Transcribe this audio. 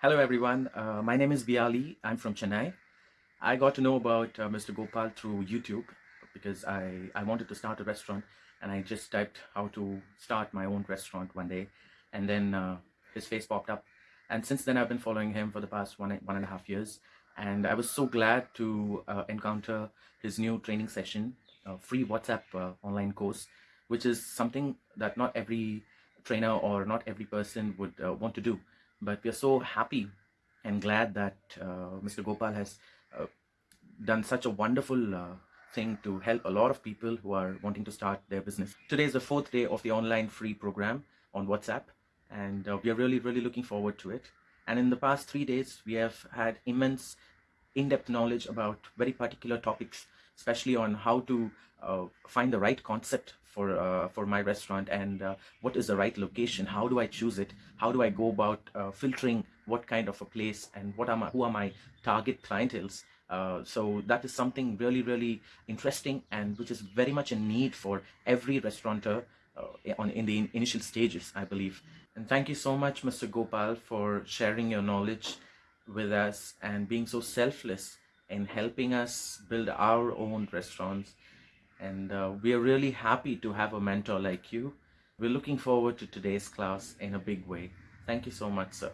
Hello everyone, uh, my name is Biali. I'm from Chennai. I got to know about uh, Mr. Gopal through YouTube because I, I wanted to start a restaurant and I just typed how to start my own restaurant one day and then uh, his face popped up and since then I've been following him for the past one, one and a half years and I was so glad to uh, encounter his new training session, free WhatsApp uh, online course, which is something that not every trainer or not every person would uh, want to do but we are so happy and glad that uh, Mr. Gopal has uh, done such a wonderful uh, thing to help a lot of people who are wanting to start their business. Today is the fourth day of the online free program on WhatsApp and uh, we are really really looking forward to it and in the past three days we have had immense in-depth knowledge about very particular topics especially on how to uh, find the right concept for uh, for my restaurant and uh, what is the right location? How do I choose it? How do I go about uh, filtering what kind of a place and what are my who are my target clientels uh, so that is something really really interesting and which is very much a need for every restaurateur uh, on in the initial stages I believe. And thank you so much Mr. Gopal for sharing your knowledge with us and being so selfless in helping us build our own restaurants and uh, we are really happy to have a mentor like you. We're looking forward to today's class in a big way. Thank you so much, sir.